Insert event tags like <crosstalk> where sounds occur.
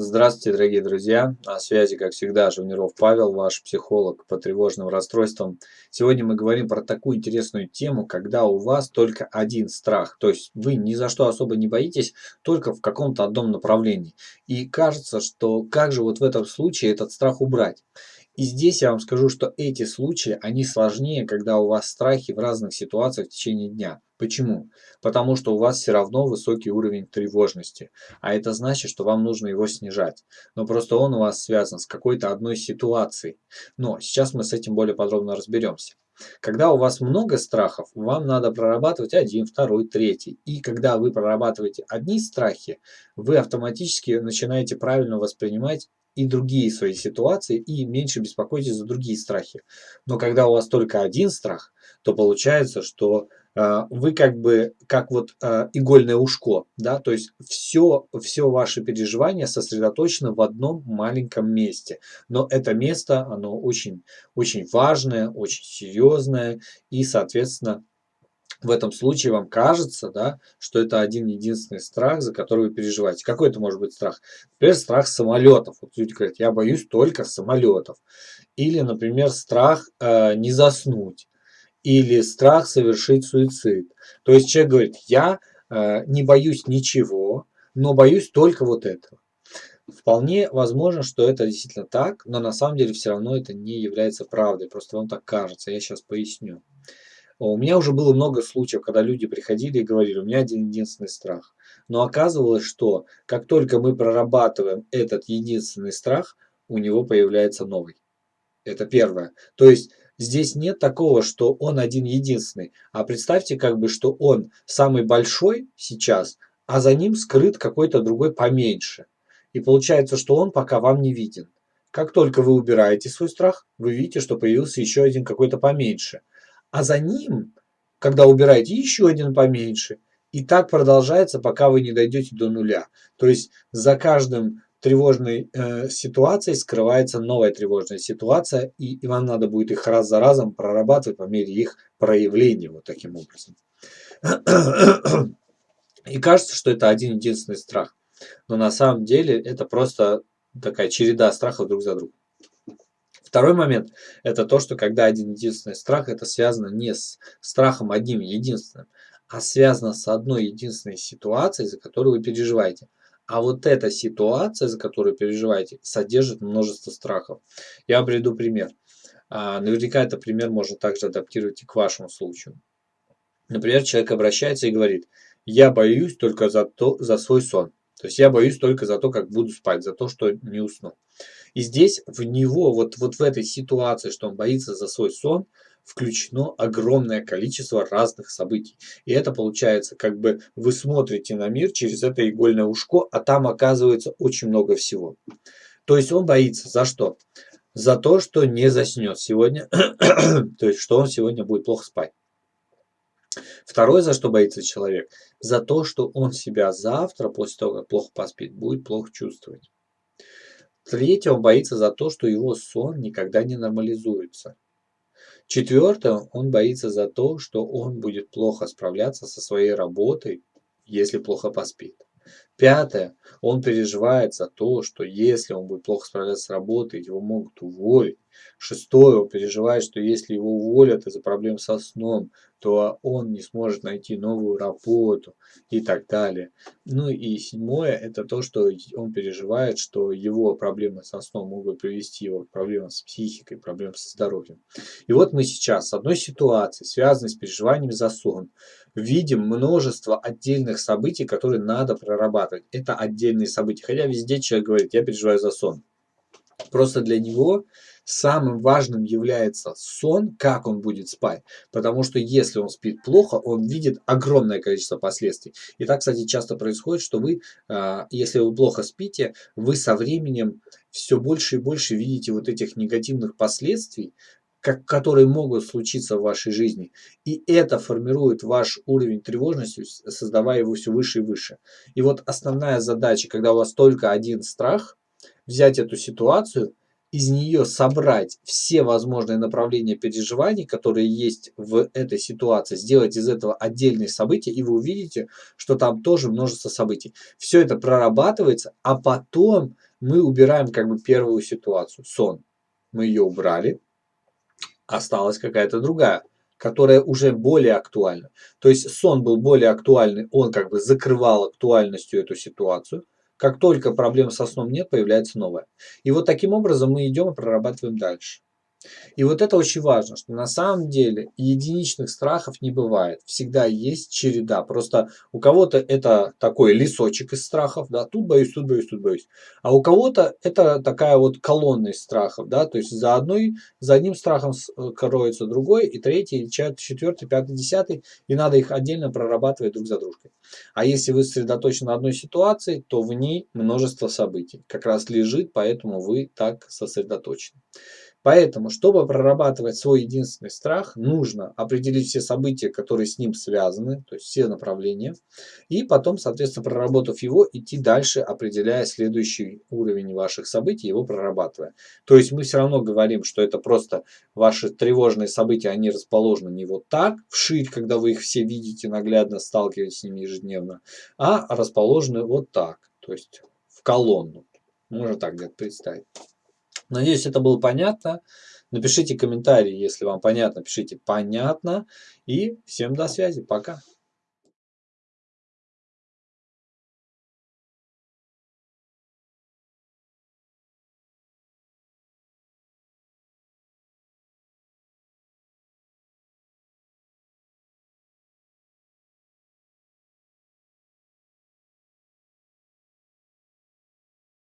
Здравствуйте, дорогие друзья! На связи, как всегда, Живниров Павел, ваш психолог по тревожным расстройствам. Сегодня мы говорим про такую интересную тему, когда у вас только один страх. То есть вы ни за что особо не боитесь, только в каком-то одном направлении. И кажется, что как же вот в этом случае этот страх убрать? И здесь я вам скажу, что эти случаи, они сложнее, когда у вас страхи в разных ситуациях в течение дня. Почему? Потому что у вас все равно высокий уровень тревожности. А это значит, что вам нужно его снижать. Но просто он у вас связан с какой-то одной ситуацией. Но сейчас мы с этим более подробно разберемся. Когда у вас много страхов, вам надо прорабатывать один, второй, третий. И когда вы прорабатываете одни страхи, вы автоматически начинаете правильно воспринимать и другие свои ситуации, и меньше беспокойтесь за другие страхи. Но когда у вас только один страх, то получается, что э, вы как бы как вот э, игольное ушко, да, то есть все, все ваше переживание сосредоточено в одном маленьком месте. Но это место, оно очень, очень важное, очень серьезное, и, соответственно, в этом случае вам кажется, да, что это один единственный страх, за который вы переживаете. Какой это может быть страх? Например, страх самолетов. Вот люди говорят, я боюсь только самолетов. Или, например, страх э, не заснуть. Или страх совершить суицид. То есть человек говорит, я э, не боюсь ничего, но боюсь только вот этого. Вполне возможно, что это действительно так, но на самом деле все равно это не является правдой. Просто вам так кажется. Я сейчас поясню. У меня уже было много случаев, когда люди приходили и говорили, у меня один единственный страх. Но оказывалось, что как только мы прорабатываем этот единственный страх, у него появляется новый. Это первое. То есть здесь нет такого, что он один единственный. А представьте, как бы, что он самый большой сейчас, а за ним скрыт какой-то другой поменьше. И получается, что он пока вам не виден. Как только вы убираете свой страх, вы видите, что появился еще один какой-то поменьше а за ним, когда убираете, еще один поменьше. И так продолжается, пока вы не дойдете до нуля. То есть за каждым тревожной э, ситуацией скрывается новая тревожная ситуация, и, и вам надо будет их раз за разом прорабатывать по мере их проявления вот таким образом. И кажется, что это один единственный страх. Но на самом деле это просто такая череда страхов друг за другом. Второй момент – это то, что когда один единственный страх, это связано не с страхом одним единственным, а связано с одной единственной ситуацией, за которую вы переживаете. А вот эта ситуация, за которую переживаете, содержит множество страхов. Я приведу пример. А, наверняка этот пример можно также адаптировать и к вашему случаю. Например, человек обращается и говорит, я боюсь только за, то, за свой сон. То есть я боюсь только за то, как буду спать, за то, что не усну. И здесь в него, вот, вот в этой ситуации, что он боится за свой сон, включено огромное количество разных событий. И это получается, как бы вы смотрите на мир через это игольное ушко, а там оказывается очень много всего. То есть он боится за что? За то, что не заснет сегодня, <clears throat> то есть что он сегодня будет плохо спать. Второе, за что боится человек, за то, что он себя завтра, после того, как плохо поспит, будет плохо чувствовать. Третье, он боится за то, что его сон никогда не нормализуется. Четвертое, он боится за то, что он будет плохо справляться со своей работой, если плохо поспит. Пятое, он переживает за то, что если он будет плохо справляться с работой, его могут уволить. Шестое, он переживает, что если его уволят из-за проблем со сном, то он не сможет найти новую работу и так далее. Ну и седьмое, это то, что он переживает, что его проблемы со сном могут привести его к проблемам с психикой, проблемам со здоровьем. И вот мы сейчас с одной ситуации, связанной с переживаниями за сон, видим множество отдельных событий, которые надо прорабатывать. Это отдельные события. Хотя везде человек говорит, я переживаю за сон. Просто для него самым важным является сон, как он будет спать. Потому что если он спит плохо, он видит огромное количество последствий. И так, кстати, часто происходит, что вы, а, если вы плохо спите, вы со временем все больше и больше видите вот этих негативных последствий, как, которые могут случиться в вашей жизни. И это формирует ваш уровень тревожности, создавая его все выше и выше. И вот основная задача, когда у вас только один страх, взять эту ситуацию – из нее собрать все возможные направления переживаний, которые есть в этой ситуации, сделать из этого отдельные события, и вы увидите, что там тоже множество событий. Все это прорабатывается, а потом мы убираем как бы первую ситуацию, сон. Мы ее убрали, осталась какая-то другая, которая уже более актуальна. То есть сон был более актуальный, он как бы закрывал актуальностью эту ситуацию. Как только проблем со сном нет, появляется новая. И вот таким образом мы идем и прорабатываем дальше. И вот это очень важно, что на самом деле единичных страхов не бывает. Всегда есть череда. Просто у кого-то это такой лесочек из страхов, да, тут боюсь, тут боюсь, тут боюсь. А у кого-то это такая вот колонна из страхов, да, то есть за, одной, за одним страхом э, кроется другой, и третий, четвертый, пятый, десятый, и надо их отдельно прорабатывать друг за дружкой. А если вы сосредоточены на одной ситуации, то в ней множество событий как раз лежит, поэтому вы так сосредоточены. Поэтому, чтобы прорабатывать свой единственный страх, нужно определить все события, которые с ним связаны, то есть все направления, и потом, соответственно, проработав его, идти дальше, определяя следующий уровень ваших событий, его прорабатывая. То есть мы все равно говорим, что это просто ваши тревожные события, они расположены не вот так, вширь, когда вы их все видите, наглядно сталкиваетесь с ними ежедневно, а расположены вот так, то есть в колонну. Можно так где-то представить. Надеюсь, это было понятно. Напишите комментарии, если вам понятно. Пишите понятно. И всем до связи. Пока.